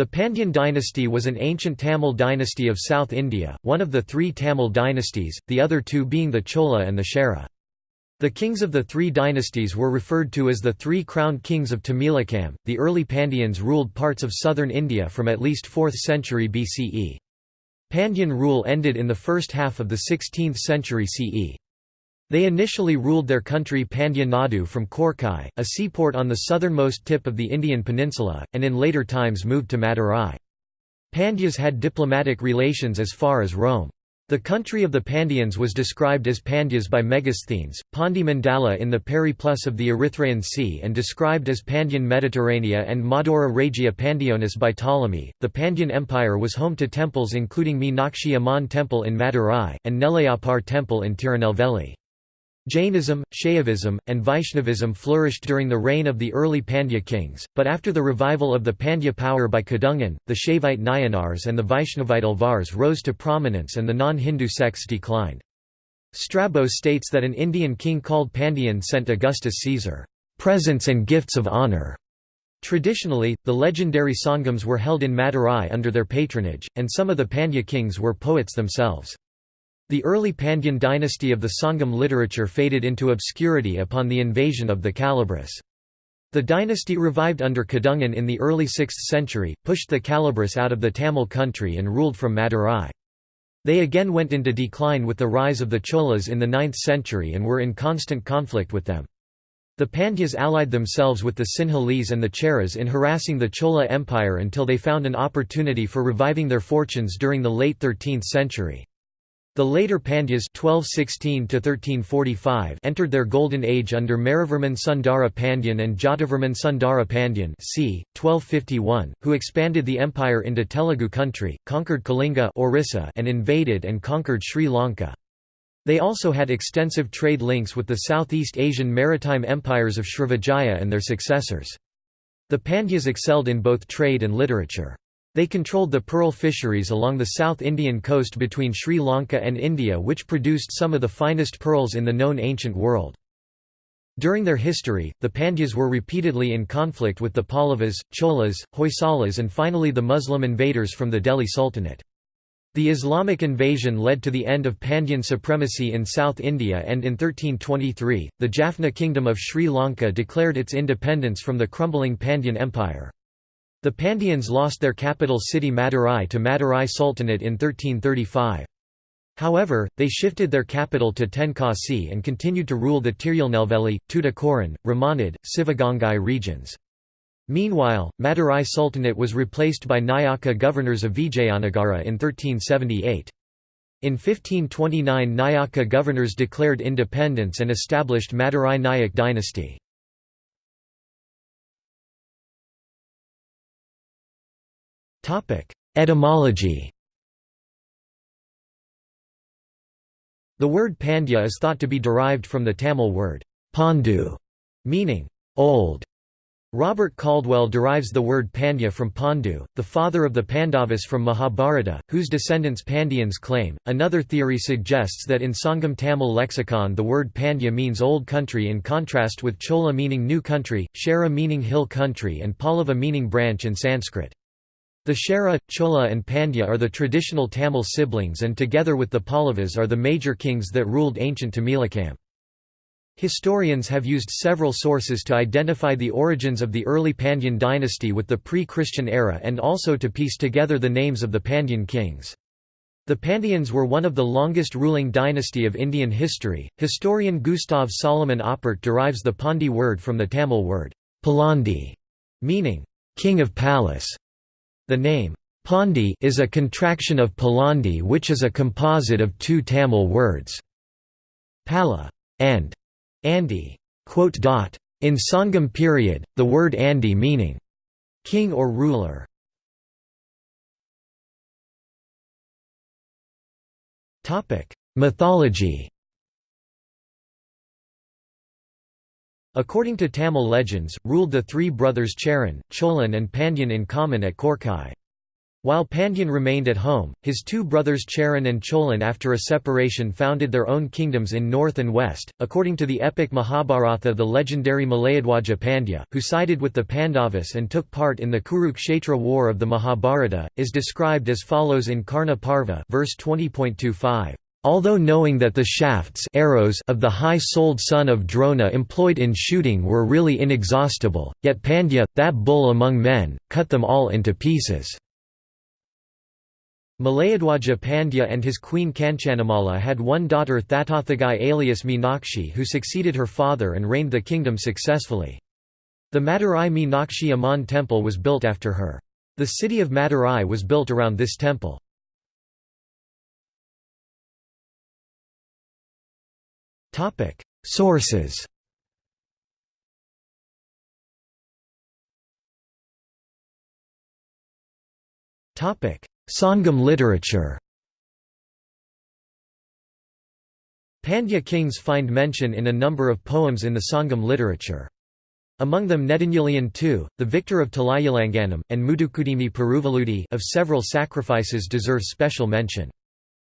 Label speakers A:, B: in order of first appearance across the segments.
A: The Pandyan dynasty was an ancient Tamil dynasty of South India, one of the three Tamil dynasties, the other two being the Chola and the Chera. The kings of the three dynasties were referred to as the three crowned kings of Tamilakam. The early Pandyans ruled parts of southern India from at least 4th century BCE. Pandyan rule ended in the first half of the 16th century CE. They initially ruled their country Pandya Nadu from Korkai, a seaport on the southernmost tip of the Indian peninsula, and in later times moved to Madurai. Pandyas had diplomatic relations as far as Rome. The country of the Pandyans was described as Pandyas by Megasthenes, Pandi Mandala in the Periplus of the Erythraean Sea and described as Pandyan Mediterranea and Madura Regia Pandionis by Ptolemy. The Pandyan Empire was home to temples including Meenakshi Amman Temple in Madurai, and Nellaiappar Temple in Tirunelveli. Jainism, Shaivism, and Vaishnavism flourished during the reign of the early Pandya kings, but after the revival of the Pandya power by Kadungan, the Shaivite Nayanars and the Vaishnavite Alvars rose to prominence and the non-Hindu sects declined. Strabo states that an Indian king called Pandyan sent Augustus Caesar, "...presents and gifts of honor." Traditionally, the legendary Sangams were held in Madurai under their patronage, and some of the Pandya kings were poets themselves. The early Pandyan dynasty of the Sangam literature faded into obscurity upon the invasion of the Kalabhras. The dynasty revived under Kadungan in the early 6th century, pushed the Kalabhras out of the Tamil country and ruled from Madurai. They again went into decline with the rise of the Cholas in the 9th century and were in constant conflict with them. The Pandyas allied themselves with the Sinhalese and the Cheras in harassing the Chola Empire until they found an opportunity for reviving their fortunes during the late 13th century. The later Pandyas 1216 entered their golden age under Maravarman Sundara Pandyan and Jatavarman Sundara Pandyan c. 1251, who expanded the empire into Telugu country, conquered Kalinga Orissa and invaded and conquered Sri Lanka. They also had extensive trade links with the Southeast Asian maritime empires of Srivijaya and their successors. The Pandyas excelled in both trade and literature. They controlled the pearl fisheries along the South Indian coast between Sri Lanka and India which produced some of the finest pearls in the known ancient world. During their history, the Pandyas were repeatedly in conflict with the Pallavas, Cholas, Hoysalas and finally the Muslim invaders from the Delhi Sultanate. The Islamic invasion led to the end of Pandyan supremacy in South India and in 1323, the Jaffna kingdom of Sri Lanka declared its independence from the crumbling Pandyan Empire. The Pandyans lost their capital city Madurai to Madurai Sultanate in 1335. However, they shifted their capital to Tenkasi and continued to rule the Tirunelveli, Tuticorin, Ramanad, Sivagangai regions. Meanwhile, Madurai Sultanate was replaced by Nayaka governors of Vijayanagara in 1378. In 1529 Nayaka governors declared independence and established Madurai Nayak dynasty. Etymology The word Pandya is thought to be derived from the Tamil word Pandu, meaning old. Robert Caldwell derives the word Pandya from Pandu, the father of the Pandavas from Mahabharata, whose descendants Pandyans claim. Another theory suggests that in Sangam Tamil lexicon the word Pandya means old country in contrast with Chola meaning new country, Chera meaning hill country, and Pallava meaning branch in Sanskrit. The Chera, Chola and Pandya are the traditional Tamil siblings and together with the Pallavas are the major kings that ruled ancient Tamilakam. Historians have used several sources to identify the origins of the early Pandyan dynasty with the pre-Christian era and also to piece together the names of the Pandyan kings. The Pandyans were one of the longest ruling dynasty of Indian history. Historian Gustav Solomon Oppert derives the Pandi word from the Tamil word Palandi, meaning king of palace. The name, Pandi is a contraction of Palandi which is a composite of two Tamil words, Pala and Andi. In Sangam period, the word Andi meaning king or ruler. Mythology According to Tamil legends, ruled the three brothers Cheran, Cholan and Pandyan in common at Korkai. While Pandyan remained at home, his two brothers Cheran and Cholan after a separation founded their own kingdoms in north and west. According to the epic Mahabharata, the legendary Malayadwaja Pandya, who sided with the Pandavas and took part in the Kurukshetra war of the Mahabharata, is described as follows in Karna Parva verse 20.25. Although knowing that the shafts arrows of the high-souled son of Drona employed in shooting were really inexhaustible, yet Pandya, that bull among men, cut them all into pieces. Malayadwaja Pandya and his queen Kanchanamala had one daughter Thatothagai alias Meenakshi who succeeded her father and reigned the kingdom successfully. The Madurai Meenakshi Amman temple was built after her. The city of Madurai was built around this temple. Sources Topic Sangam literature Pandya kings find mention in a number of poems in the Sangam literature. Among them Nedunyilian II, the victor of Talayalanganam, and Mudukudimi Peruvaludi of several sacrifices deserve special mention.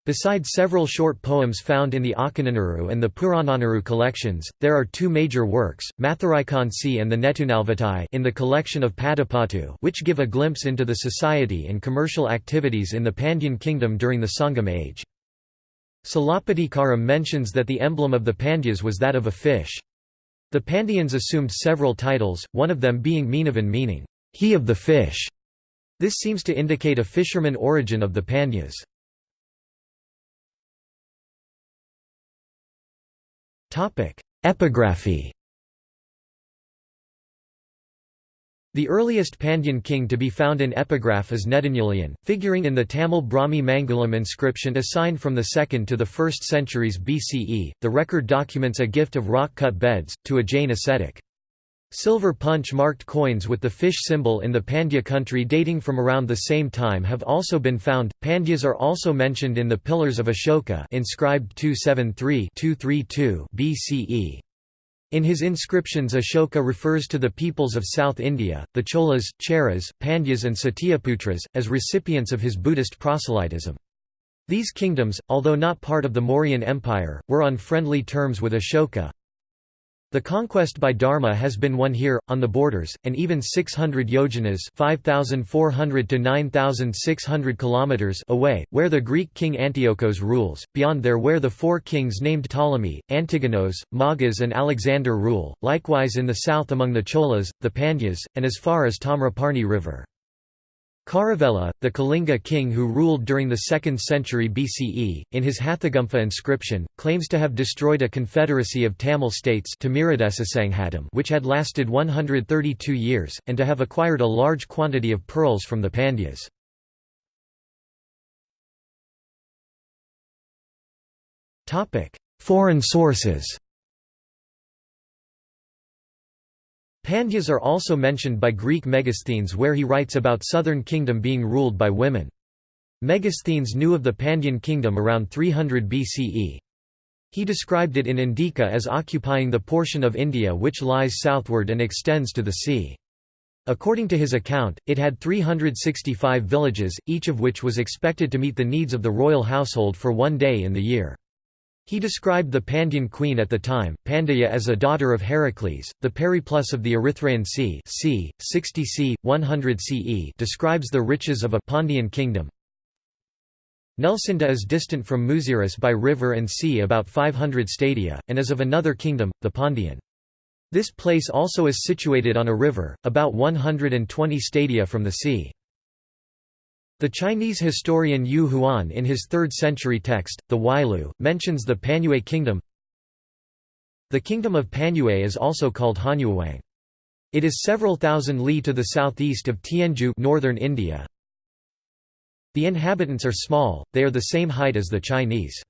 A: Besides several short poems found in the Akananaru and the Purananaru collections, there are two major works, Mathuraikansi and the Netunalvatai in the collection of Padapattu which give a glimpse into the society and commercial activities in the Pandyan kingdom during the Sangam age. Silappatikaram mentions that the emblem of the Pandyas was that of a fish. The Pandyans assumed several titles, one of them being Meenavan meaning, he of the fish. This seems to indicate a fisherman origin of the Pandyas. Epigraphy The earliest Pandyan king to be found in epigraph is Nedunyilian, figuring in the Tamil Brahmi Mangalam inscription assigned from the 2nd to the 1st centuries BCE. The record documents a gift of rock-cut beds, to a Jain ascetic. Silver punch-marked coins with the fish symbol in the Pandya country dating from around the same time have also been found. Pandyas are also mentioned in the Pillars of Ashoka inscribed 273-232 BCE. In his inscriptions Ashoka refers to the peoples of South India, the Cholas, Cheras, Pandyas and Satyaputras, as recipients of his Buddhist proselytism. These kingdoms, although not part of the Mauryan Empire, were on friendly terms with Ashoka, the conquest by Dharma has been won here, on the borders, and even 600 yojanas 5,400 to 9,600 kilometers away, where the Greek king Antiochos rules, beyond there where the four kings named Ptolemy, Antigonos, Magas and Alexander rule, likewise in the south among the Cholas, the Pandyas, and as far as Tamraparni river. Kharavela, the Kalinga king who ruled during the 2nd century BCE, in his Hathigumpha inscription, claims to have destroyed a confederacy of Tamil states which had lasted 132 years, and to have acquired a large quantity of pearls from the Pandyas. Foreign sources Pandyas are also mentioned by Greek Megasthenes where he writes about southern kingdom being ruled by women. Megasthenes knew of the Pandyan kingdom around 300 BCE. He described it in Indika as occupying the portion of India which lies southward and extends to the sea. According to his account, it had 365 villages, each of which was expected to meet the needs of the royal household for one day in the year. He described the Pandyan queen at the time, Pandya as a daughter of Heracles. The Periplus of the Erythraean Sea c. 60 c. 100 CE describes the riches of a Pandyan kingdom. Nelcynda is distant from Muziris by river and sea about 500 stadia, and is of another kingdom, the Pandyan. This place also is situated on a river, about 120 stadia from the sea. The Chinese historian Yu Huan in his 3rd century text, the Huailu, mentions the Panyue kingdom. The kingdom of Panyue is also called Hanyuwang. It is several thousand li to the southeast of Tianzhu northern India. The inhabitants are small, they are the same height as the Chinese.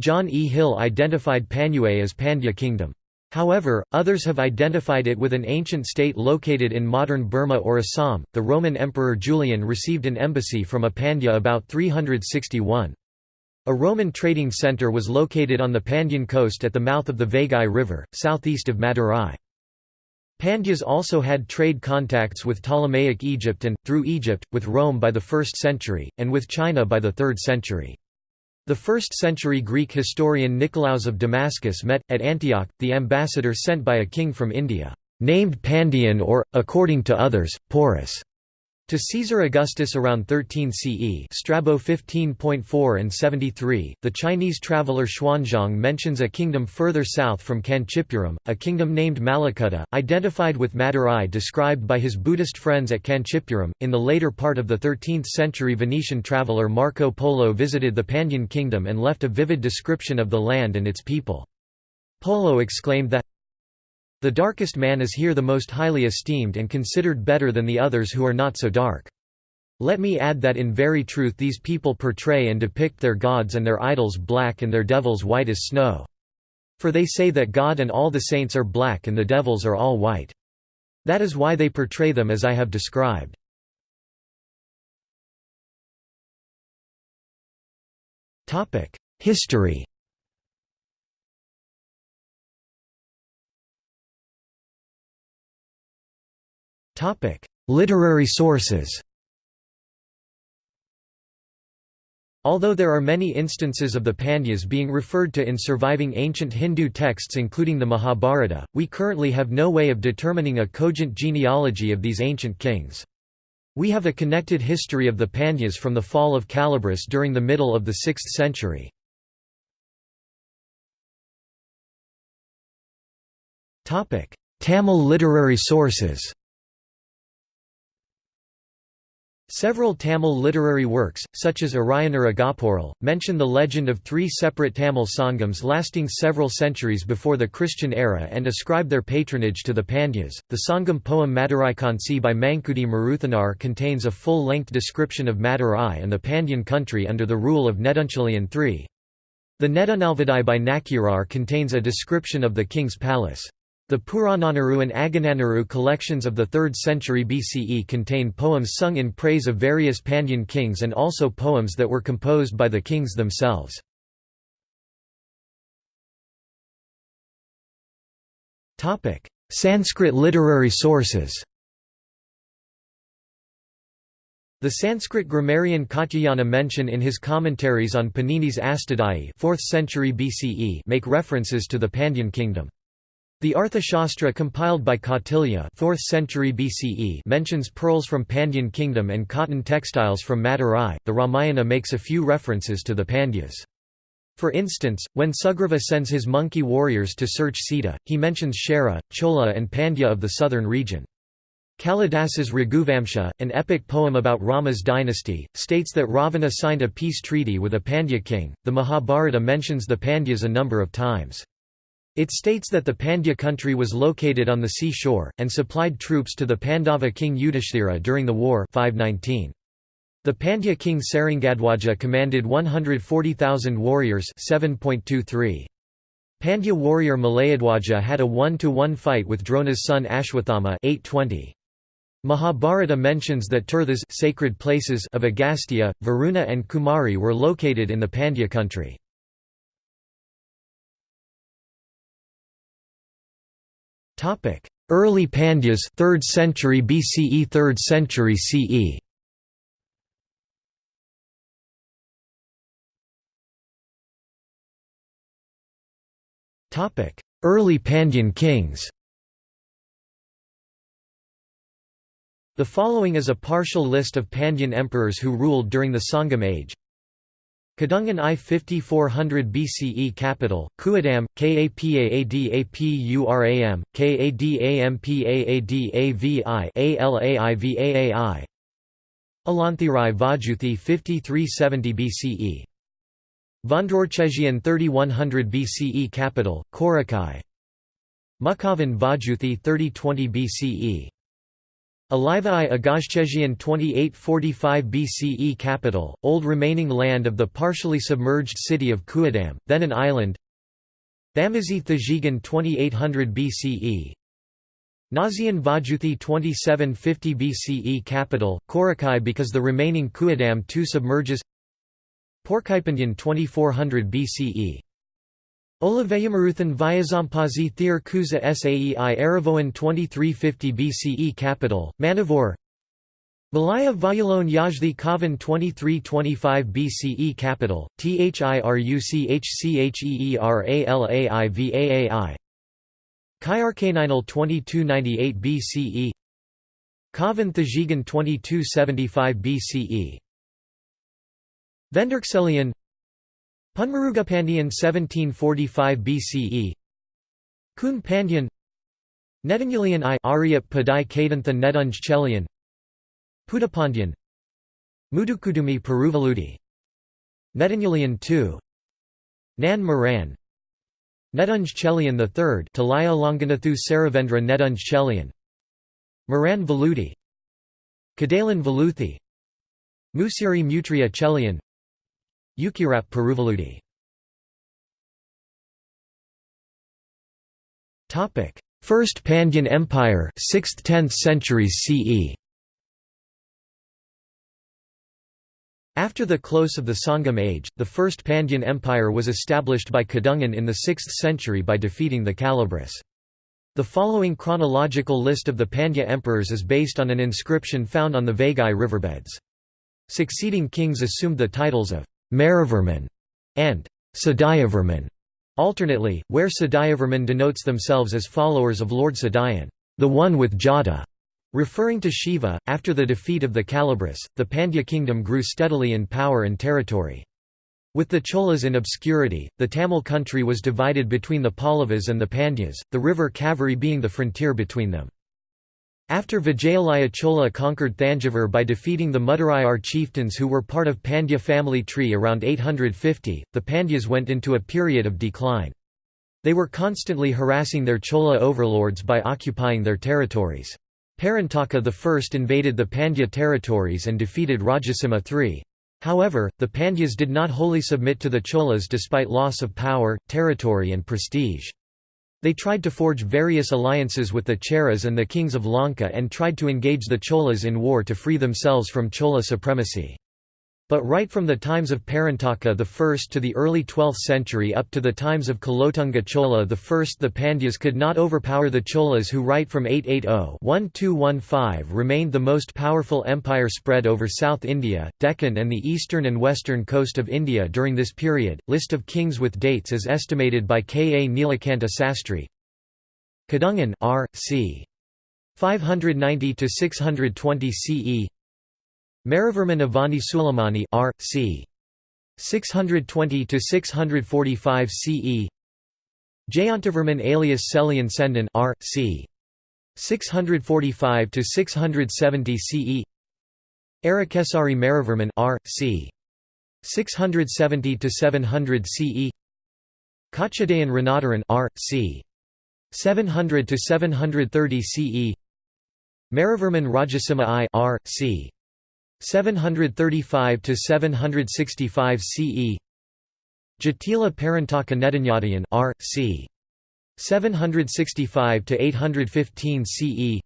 A: John E. Hill identified Panyue as Pandya kingdom. However, others have identified it with an ancient state located in modern Burma or Assam. The Roman Emperor Julian received an embassy from a Pandya about 361. A Roman trading center was located on the Pandyan coast at the mouth of the Vaigai River, southeast of Madurai. Pandyas also had trade contacts with Ptolemaic Egypt and, through Egypt, with Rome by the 1st century, and with China by the 3rd century. The 1st century Greek historian Nicolaus of Damascus met, at Antioch, the ambassador sent by a king from India, named Pandion or, according to others, Porus. To Caesar Augustus around 13 CE Strabo 15.4 and 73, the Chinese traveller Xuanzang mentions a kingdom further south from Kanchipuram, a kingdom named Malakutta, identified with Madurai described by his Buddhist friends at Kanchipuram. In the later part of the 13th century Venetian traveller Marco Polo visited the Pandyan kingdom and left a vivid description of the land and its people. Polo exclaimed that the darkest man is here the most highly esteemed and considered better than the others who are not so dark. Let me add that in very truth these people portray and depict their gods and their idols black and their devils white as snow. For they say that God and all the saints are black and the devils are all white. That is why they portray them as I have described. History Literary sources Although there are many instances of the Pandyas being referred to in surviving ancient Hindu texts including the Mahabharata, we currently have no way of determining a cogent genealogy of these ancient kings. We have a connected history of the Pandyas from the fall of Kalabhras during the middle of the 6th century. Tamil literary sources Several Tamil literary works, such as Arayanar Agaporal, mention the legend of three separate Tamil Sangams lasting several centuries before the Christian era and ascribe their patronage to the Pandyas. The Sangam poem Madurai Kansi by Mankudi Maruthanar contains a full length description of Madurai and the Pandyan country under the rule of Nedunchalian III. The Nedunalvadai by Nakkirar contains a description of the king's palace. The Purananaru and Agananaru collections of the 3rd century BCE contain poems sung in praise of various Pandyan kings and also poems that were composed by the kings themselves. Sanskrit literary sources The Sanskrit grammarian Katyayana mention in his commentaries on Panini's Astadhyayi 4th century BCE make references to the Pandyan kingdom. The Arthashastra compiled by Kautilya 4th century BCE mentions pearls from Pandyan kingdom and cotton textiles from Madurai. The Ramayana makes a few references to the Pandyas. For instance, when Sugriva sends his monkey warriors to search Sita, he mentions Chera, Chola and Pandya of the southern region. Kalidasa's Raghuvamsha, an epic poem about Rama's dynasty, states that Ravana signed a peace treaty with a Pandya king. The Mahabharata mentions the Pandyas a number of times. It states that the Pandya country was located on the sea shore, and supplied troops to the Pandava king Yudhishthira during the war 519. The Pandya king Sarangadwaja commanded 140,000 warriors 7.23. Pandya warrior Malayadwaja had a 1-to-1 fight with Drona's son Ashwathama 820. Mahabharata mentions that tirthas sacred places of Agastya, Varuna and Kumari were located in the Pandya country. Early Pandyas 3rd century BCE 3rd century CE Topic: Early Pandyan kings. The following is a partial list of Pandyan emperors who ruled during the Sangam age Kadungan I 5400 BCE capital, Kuadam, Kapaadapuram, Kadampaadavi, Alaivaai Alanthirai Vajuthi 5370 BCE. Vandrorchezian 3100 BCE capital, Korakai Mukhavan Vajuthi 3020 BCE. Alivai Agashchezian 2845 BCE capital, old remaining land of the partially submerged city of Kuadam, then an island. Thamazi Thajigan 2800 BCE Nazian Vajuthi 2750 BCE capital, Korakai because the remaining Kuadam II submerges. Porkaipandian 2400 BCE Olaveyamaruthan Vyazampazi Thir Kuza Saei Aravoan 2350 BCE Capital, Manivore Malaya Vayalone Yajdi Kavan 2325 BCE Capital, Thiruchchheeralaivaai Kyarkaninal 2298 BCE Kavan Thajigan 2275 BCE Venderkselian Punmarugapandian 1745 BCE Kun Pandyan. Netangulian I Aryap Padai Kadantha Nedunj Chelian. Pudapandyan Mudukudumi Peruvaludi. Netangulian II Nan Moran. Nedunj Chelian III Talaya Longanathu Saravendra Nedunj Chelian. Moran Veludi. Kadalan Veluthi. Musiri Mutria Chelian Ukirap Peruvaludi Topic: First Pandyan Empire 6th–10th centuries CE After the close of the Sangam age, the First Pandyan Empire was established by Kadungan in the 6th century by defeating the Kalabhras. The following chronological list of the Pandya emperors is based on an inscription found on the Vaigai riverbeds. Succeeding kings assumed the titles of Maravarman and Sadayavarman, alternately, where Sadayavarman denotes themselves as followers of Lord Sadayan, the one with Jada. Referring to Shiva, after the defeat of the Kalabhras, the Pandya kingdom grew steadily in power and territory. With the Cholas in obscurity, the Tamil country was divided between the Pallavas and the Pandyas, the river Kaveri being the frontier between them. After Vijayalaya Chola conquered Thanjavur by defeating the Mudirayar chieftains who were part of Pandya family tree around 850, the Pandyas went into a period of decline. They were constantly harassing their Chola overlords by occupying their territories. Parantaka I invaded the Pandya territories and defeated Rajasimha III. However, the Pandyas did not wholly submit to the Cholas despite loss of power, territory and prestige. They tried to forge various alliances with the Cheras and the kings of Lanka and tried to engage the Cholas in war to free themselves from Chola supremacy. But right from the times of Parantaka I to the early 12th century up to the times of Kulothunga Chola I the Pandyas could not overpower the Cholas who right from 880-1215 remained the most powerful empire spread over South India, Deccan and the eastern and western coast of India during this period. List of kings with dates is estimated by K. A. Nilakanta Sastry. Kadungan R. c. 590–620 CE Maravarman Avani Suleimani R. c. 620 to 645 CE. Jayantavarman alias Selian Sendan R. c. 645 to 670 CE. Arakesari Maravarman R. c. 670 to 700 CE. Kachadayan Ranadaran R. c. 700 to 730 CE. Maravarman Rajasimha I R. c. 735 to 765 CE Jatila Parantaka Netanyadayan R. c. 765 to 815 CE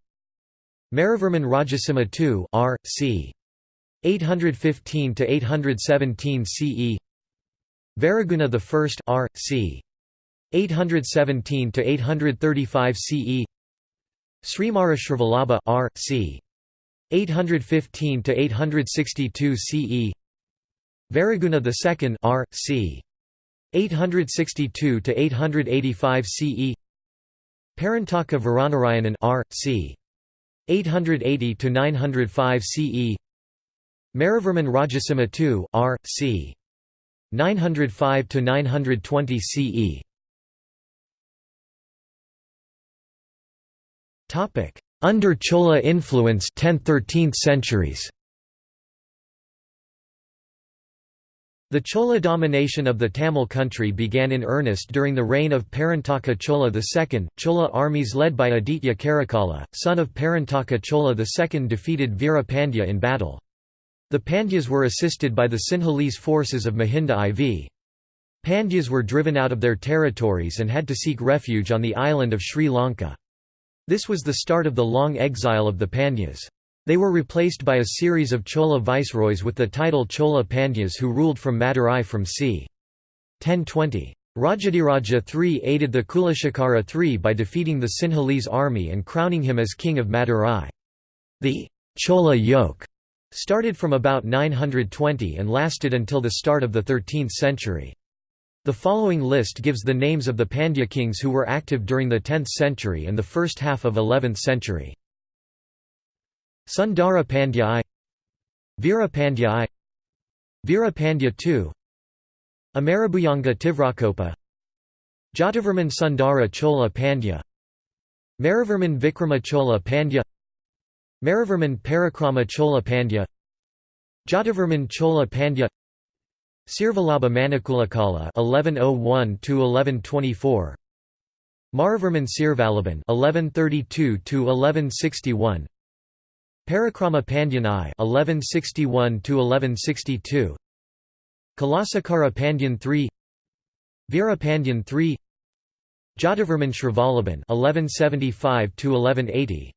A: Maravarman Rajasimha II R. c. 815 to 817 CE Varaguna I R. c. 817 to 835 CE Srimara Shrivalabha R. c. 815 to 862 CE Varaguna II R. c. 862 to 885 CE Parantaka Varanarayanan R. c. 880 to 905 CE Maravarman Rajasimha II R. c. 905 to 920 CE Topic under Chola influence 10th–13th centuries The Chola domination of the Tamil country began in earnest during the reign of Parantaka Chola II. Chola armies led by Aditya Karikala, son of Parantaka Chola II defeated Veera Pandya in battle. The Pandyas were assisted by the Sinhalese forces of Mahinda IV. Pandyas were driven out of their territories and had to seek refuge on the island of Sri Lanka. This was the start of the long exile of the Pandyas. They were replaced by a series of Chola viceroys with the title Chola Pandyas who ruled from Madurai from c. 1020. Rajadiraja III aided the Kulashekara III by defeating the Sinhalese army and crowning him as king of Madurai. The Chola yoke started from about 920 and lasted until the start of the 13th century. The following list gives the names of the Pandya kings who were active during the 10th century and the first half of 11th century. Sundara Pandya I Veera Pandya I Veera Pandya II Amarabhuyanga Tivrakopa Jatavarman Sundara Chola Pandya Maravarman Vikrama Chola Pandya Maravarman Parakrama Chola Pandya Jatavarman Chola Pandya Sirvalabha Manikulakala 1101 to 1124 Maravarman Sirvalaban (1132–1161), Parakrama Pandyan I (1161–1162), Kulasekara Pandyan III Veera Pandyan III Jatavarman Shrivalaban 1175 to 1180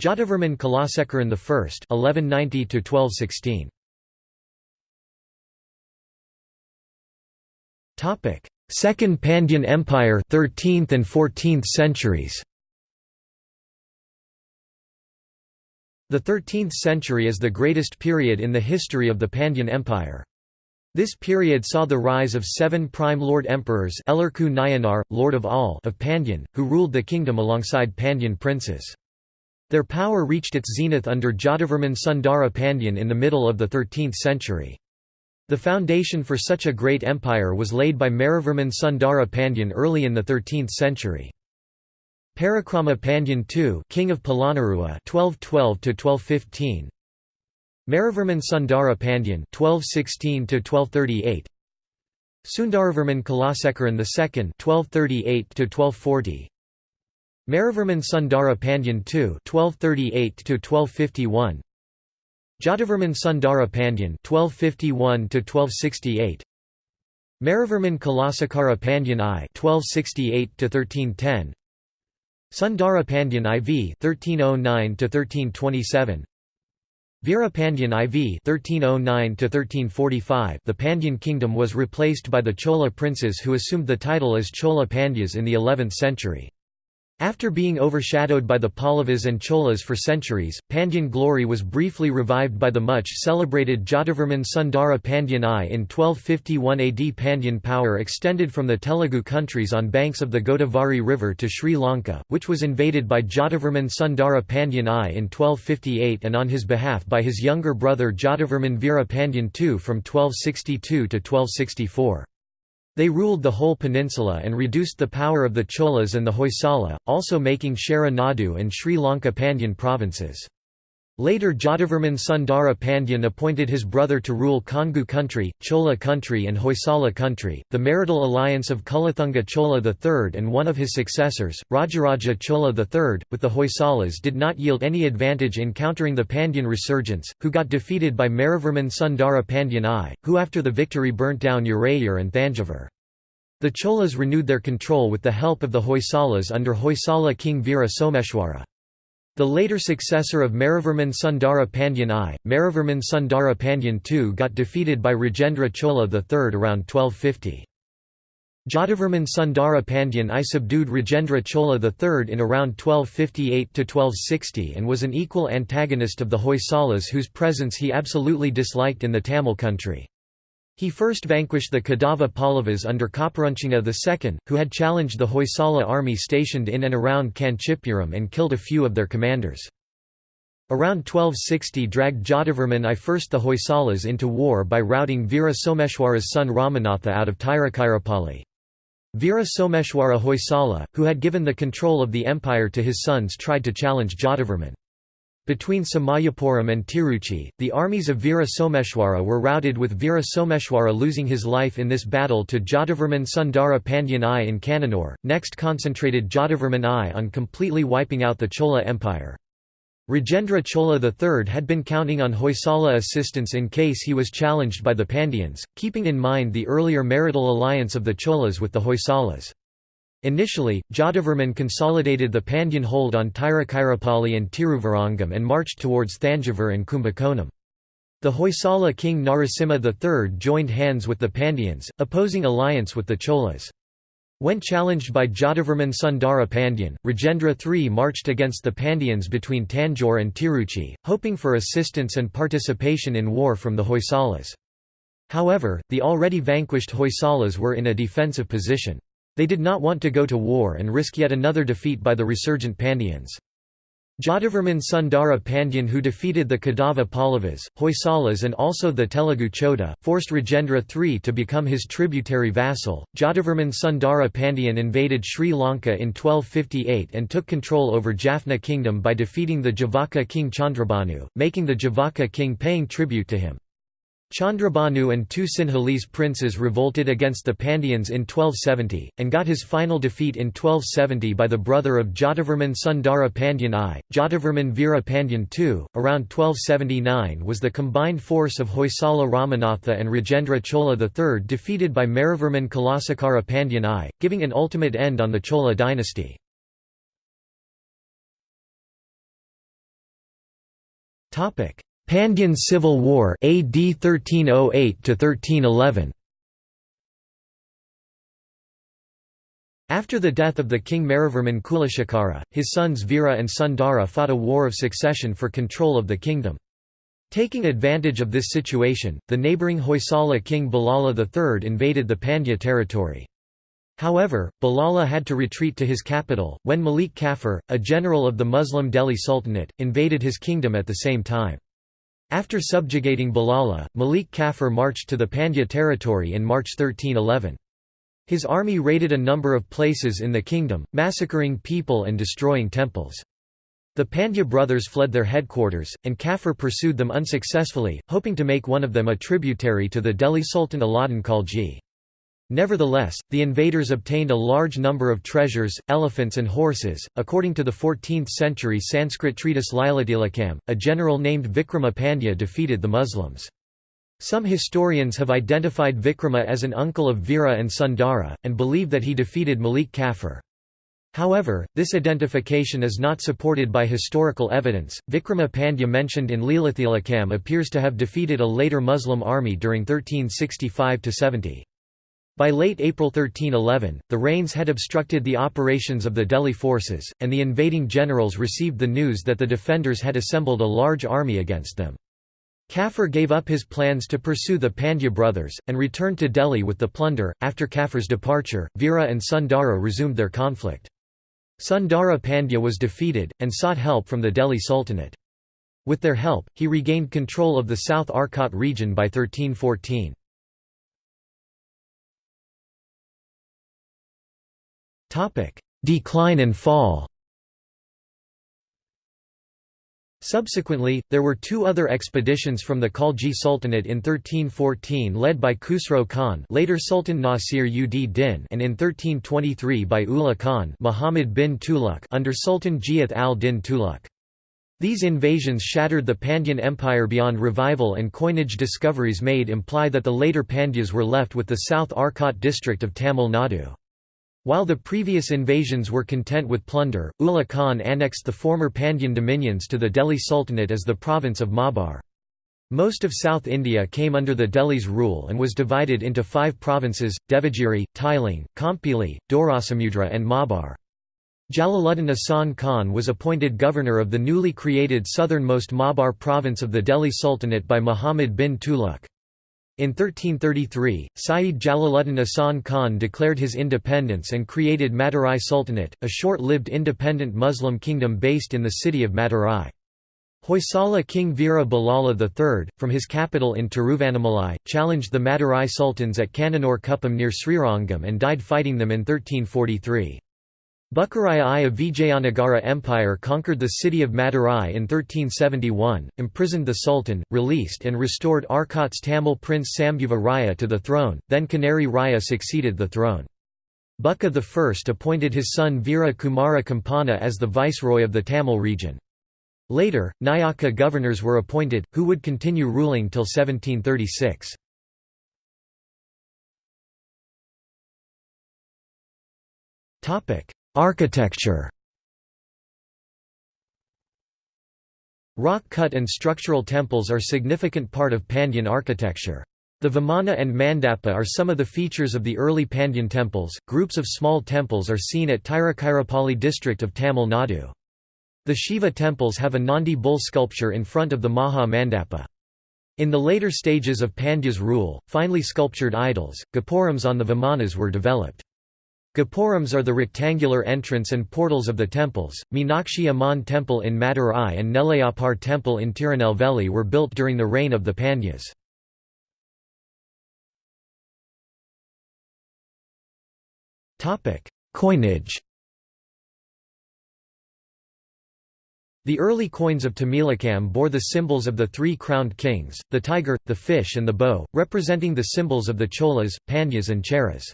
A: Jatavarman Kulasekaran I 1190 Topic Second Pandyan Empire 13th and 14th centuries The 13th century is the greatest period in the history of the Pandyan Empire. This period saw the rise of seven prime lord emperors Elarku Nayanar, Lord of all of Pandyan, who ruled the kingdom alongside Pandyan princes. Their power reached its zenith under Jatavarman Sundara Pandyan in the middle of the 13th century. The foundation for such a great empire was laid by Maravarman Sundara Pandyan early in the 13th century. Parakrama Pandyan II King of Polonnaruwa 1212 Maravarman Sundara Pandyan 1216–1238 Sundaravarman Kulasekaran II 1238–1240 Maravarman Sundara Pandyan II 1238–1251 Jatavarman Sundara Pandyan 1251–1268 Maravarman Kulasekara Pandyan I 1268–1310 Sundara Pandyan IV 1309–1327 Veera Pandyan IV 1309–1345 The Pandyan kingdom was replaced by the Chola princes who assumed the title as Chola Pandyas in the 11th century. After being overshadowed by the Pallavas and Cholas for centuries, Pandyan glory was briefly revived by the much-celebrated Jatavarman Sundara Pandyan I in 1251 AD. Pandyan power extended from the Telugu countries on banks of the Godavari River to Sri Lanka, which was invaded by Jatavarman Sundara Pandyan I in 1258 and on his behalf by his younger brother Jatavarman Veera Pandyan II from 1262 to 1264. They ruled the whole peninsula and reduced the power of the Cholas and the Hoysala, also making Chera Nadu and Sri Lanka Pandyan provinces. Later Jatavarman Sundara Pandyan appointed his brother to rule Kongu country, Chola country and Hoysala country. The marital alliance of Kulathunga Chola III and one of his successors, Rajaraja Chola III, with the Hoysalas did not yield any advantage in countering the Pandyan resurgence, who got defeated by Maravarman Sundara Pandyan I, who after the victory burnt down Urayur and Thanjavur. The Cholas renewed their control with the help of the Hoysalas under Hoysala king Veera Someshwara. The later successor of Maravarman Sundara Pandyan I, Maravarman Sundara Pandyan II got defeated by Rajendra Chola III around 1250. Jatavarman Sundara Pandyan I subdued Rajendra Chola III in around 1258–1260 and was an equal antagonist of the Hoysalas whose presence he absolutely disliked in the Tamil country. He first vanquished the Kadava Pallavas under Kaparunchanga II, who had challenged the Hoysala army stationed in and around Kanchipuram and killed a few of their commanders. Around 1260 dragged Jatavarman I first the Hoysalas into war by routing Veera Someshwara's son Ramanatha out of Tiruchirappalli. Veera Someshwara Hoysala, who had given the control of the empire to his sons tried to challenge Jatavarman. Between Samayapuram and Tiruchi, the armies of Veera Someshwara were routed with Veera Someshwara losing his life in this battle to Jatavarman Sundara Pandyan I in Kannanur, next concentrated Jatavarman I on completely wiping out the Chola Empire. Rajendra Chola III had been counting on Hoysala assistance in case he was challenged by the Pandyans, keeping in mind the earlier marital alliance of the Cholas with the Hoysalas. Initially, Jatavarman consolidated the Pandyan hold on Tiruchirappalli and Tiruvarangam and marched towards Thanjavur and Kumbakonam. The Hoysala king Narasimha III joined hands with the Pandyans, opposing alliance with the Cholas. When challenged by Jatavarman Sundara Pandyan, Rajendra III marched against the Pandyans between Tanjore and Tiruchi, hoping for assistance and participation in war from the Hoysalas. However, the already vanquished Hoysalas were in a defensive position. They did not want to go to war and risk yet another defeat by the resurgent Pandyans. Jatavarman Sundara Pandyan who defeated the Kadava Pallavas, Hoysalas and also the Telugu Choda, forced Rajendra III to become his tributary vassal. Jatavarman Sundara Pandyan invaded Sri Lanka in 1258 and took control over Jaffna kingdom by defeating the Javaka king Chandrabhanu, making the Javaka king paying tribute to him. Chandrabhanu and two Sinhalese princes revolted against the Pandyans in 1270, and got his final defeat in 1270 by the brother of Jatavarman Sundara Pandyan I, Jatavarman Veera Pandyan II. Around 1279 was the combined force of Hoysala Ramanatha and Rajendra Chola III defeated by Maravarman Kulasekara Pandyan I, giving an ultimate end on the Chola dynasty. Pandyan Civil War AD 1308 to 1311 After the death of the king Maravarman Kulasekara, his sons Veera and Sundara fought a war of succession for control of the kingdom. Taking advantage of this situation, the neighbouring Hoysala king Ballala III invaded the Pandya territory. However, Ballala had to retreat to his capital, when Malik Kafur, a general of the Muslim Delhi Sultanate, invaded his kingdom at the same time. After subjugating Ballala, Malik Kafur marched to the Pandya territory in March 1311. His army raided a number of places in the kingdom, massacring people and destroying temples. The Pandya brothers fled their headquarters, and Kafur pursued them unsuccessfully, hoping to make one of them a tributary to the Delhi Sultan Alauddin Khalji. Nevertheless, the invaders obtained a large number of treasures, elephants and horses. According to the 14th-century Sanskrit treatise Lilatilakam, a general named Vikrama Pandya defeated the Muslims. Some historians have identified Vikrama as an uncle of Veera and Sundara, and believe that he defeated Malik Kafur. However, this identification is not supported by historical evidence. Vikrama Pandya mentioned in Lilatilakam appears to have defeated a later Muslim army during 1365 70. By late April 1311, the rains had obstructed the operations of the Delhi forces, and the invading generals received the news that the defenders had assembled a large army against them. Kafur gave up his plans to pursue the Pandya brothers, and returned to Delhi with the plunder. After Kafur's departure, Veera and Sundara resumed their conflict. Sundara Pandya was defeated, and sought help from the Delhi Sultanate. With their help, he regained control of the South Arcot region by 1314. Decline and fall Subsequently, there were two other expeditions from the Khalji Sultanate in 1314 led by Khusro Khan later Sultan Nasir and in 1323 by Ulugh Khan Muhammad bin Tughlaq under Sultan Ghiyath al-Din Tughlaq. These invasions shattered the Pandyan Empire beyond revival and coinage discoveries made imply that the later Pandyas were left with the South Arcot district of Tamil Nadu. While the previous invasions were content with plunder, Ulugh Khan annexed the former Pandyan dominions to the Delhi Sultanate as the province of Maabar. Most of South India came under the Delhi's rule and was divided into five provinces, Devagiri, Tailing, Kompili, Dorasamudra and Maabar. Jalaluddin Asan Khan was appointed governor of the newly created southernmost Maabar province of the Delhi Sultanate by Muhammad bin Tughlaq. In 1333, Sayyid Jalaluddin Asan Khan declared his independence and created Madurai Sultanate, a short-lived independent Muslim kingdom based in the city of Madurai. Hoysala King Veera Ballala III, from his capital in Tiruvannamalai, challenged the Madurai sultans at Kannanur Kuppam near Srirangam and died fighting them in 1343. Bukkaraya I of Vijayanagara Empire conquered the city of Madurai in 1371, imprisoned the sultan, released and restored Arcot's Tamil prince Sambhuva Raya to the throne, then Kanari Raya succeeded the throne. Bukka I appointed his son Veera Kumara Kampana as the viceroy of the Tamil region. Later, Nayaka governors were appointed, who would continue ruling till 1736. Architecture Rock-cut and structural temples are significant part of Pandyan architecture. The Vimana and Mandapa are some of the features of the early Pandyan temples. Groups of small temples are seen at Tiruchirappalli district of Tamil Nadu. The Shiva temples have a Nandi bull sculpture in front of the Maha Mandapa. In the later stages of Pandya's rule, finely sculptured idols, gopurams on the Vimanas were developed. Gopurams are the rectangular entrance and portals of the temples. Meenakshi Amman Temple in Madurai and Nellaiyappar Temple in Tirunelveli were built during the reign of the Pandyas. Coinage The early coins of Tamilakam bore the symbols of the three crowned kings, the tiger, the fish and the bow, representing the symbols of the Cholas, Pandyas and Cheras.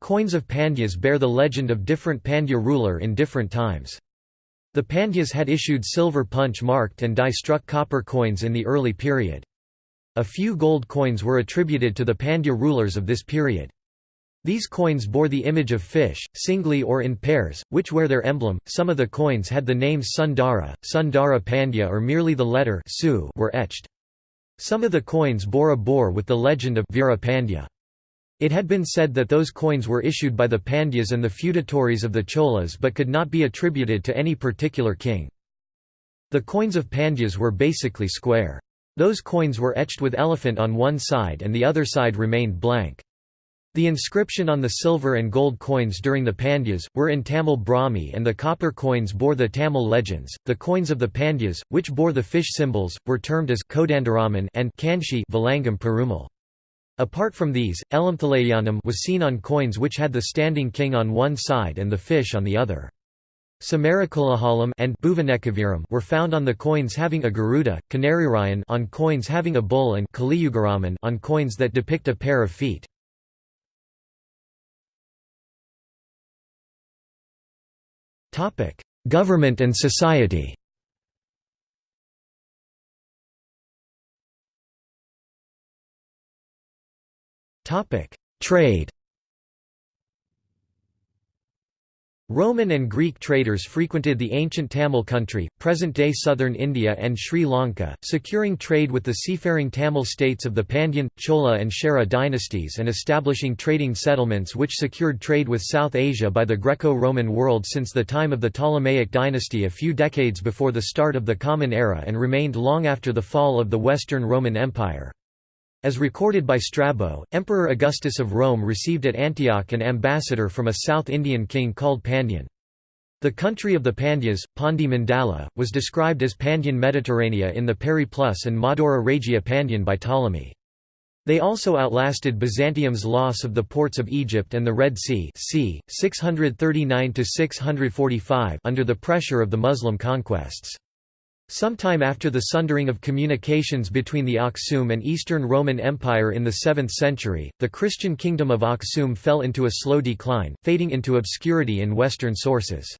A: Coins of Pandyas bear the legend of different Pandya ruler in different times. The Pandyas had issued silver punch-marked and die-struck copper coins in the early period. A few gold coins were attributed to the Pandya rulers of this period. These coins bore the image of fish, singly or in pairs, which were their emblem. Some of the coins had the names Sundara, Sundara Pandya or merely the letter Su were etched. Some of the coins bore a boar with the legend of Veera Pandya. It had been said that those coins were issued by the Pandyas and the feudatories of the Cholas but could not be attributed to any particular king. The coins of Pandyas were basically square. Those coins were etched with elephant on one side and the other side remained blank. The inscription on the silver and gold coins during the Pandyas, were in Tamil Brahmi and the copper coins bore the Tamil legends. The coins of the Pandyas, which bore the fish symbols, were termed as Kodandaraman and Kanchi Valangam Perumal. Apart from these, Elamthalayanam was seen on coins which had the standing king on one side and the fish on the other. Samarakulahalam and Bhuvanekaviram were found on the coins having a Garuda, Kanarirayan on coins having a bull and Kaliyugaraman on coins that depict a pair of feet. Government and society Topic: Trade. Roman and Greek traders frequented the ancient Tamil country, present-day southern India and Sri Lanka, securing trade with the seafaring Tamil states of the Pandyan, Chola and Chera dynasties and establishing trading settlements which secured trade with South Asia by the Greco-Roman world since the time of the Ptolemaic dynasty a few decades before the start of the Common Era and remained long after the fall of the Western Roman Empire. As recorded by Strabo, Emperor Augustus of Rome received at Antioch an ambassador from a South Indian king called Pandyan. The country of the Pandyas, Pandi Mandala, was described as Pandyan Mediterranea in the Periplus and Madura Regia Pandyan by Ptolemy. They also outlasted Byzantium's loss of the ports of Egypt and the Red Sea c. 639 under the pressure of the Muslim conquests. Sometime after the sundering of communications between the Aksum and Eastern Roman Empire in the 7th century, the Christian kingdom of Aksum fell into a slow decline, fading into obscurity in Western sources.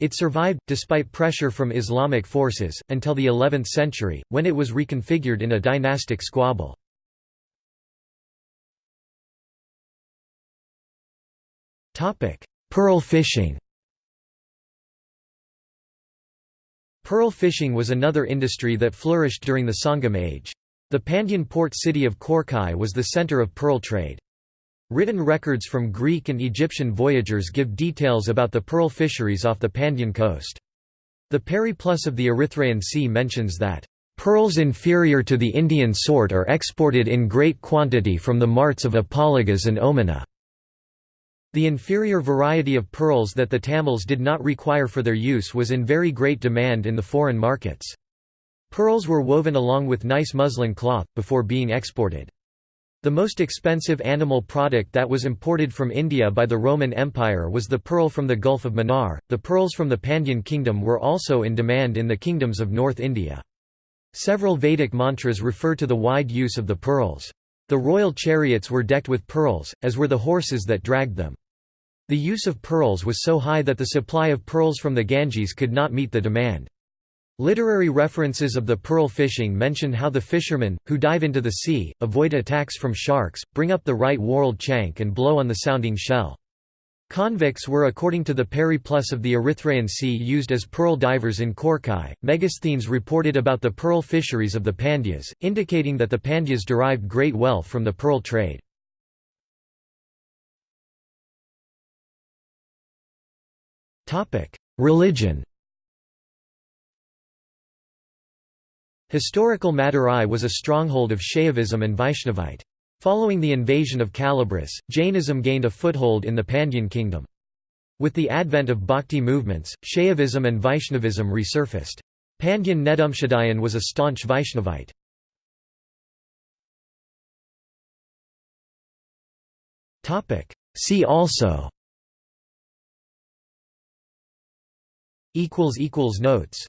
A: It survived, despite pressure from Islamic forces, until the 11th century, when it was reconfigured in a dynastic squabble. Pearl fishing Pearl fishing was another industry that flourished during the Sangam age. The Pandyan port city of Korkai was the center of pearl trade. Written records from Greek and Egyptian voyagers give details about the pearl fisheries off the Pandyan coast. The Periplus of the Erythraean Sea mentions that, "...pearls inferior to the Indian sort are exported in great quantity from the marts of Apologas and Omana." The inferior variety of pearls that the Tamils did not require for their use was in very great demand in the foreign markets. Pearls were woven along with nice muslin cloth, before being exported. The most expensive animal product that was imported from India by the Roman Empire was the pearl from the Gulf of Mannar. The pearls from the Pandyan kingdom were also in demand in the kingdoms of North India. Several Vedic mantras refer to the wide use of the pearls. The royal chariots were decked with pearls, as were the horses that dragged them. The use of pearls was so high that the supply of pearls from the Ganges could not meet the demand. Literary references of the pearl fishing mention how the fishermen, who dive into the sea, avoid attacks from sharks, bring up the right whorled chank and blow on the sounding shell. Convicts were according to the Periplus of the Erythraean Sea used as pearl divers in Korkai. Megasthenes reported about the pearl fisheries of the Pandyas, indicating that the Pandyas derived great wealth from the pearl trade. Religion Historical Madurai was a stronghold of Shaivism and Vaishnavite. Following the invasion of Kalabhras, Jainism gained a foothold in the Pandyan kingdom. With the advent of bhakti movements, Shaivism and Vaishnavism resurfaced. Pandyan Nedumshadayan was a staunch Vaishnavite. See also Notes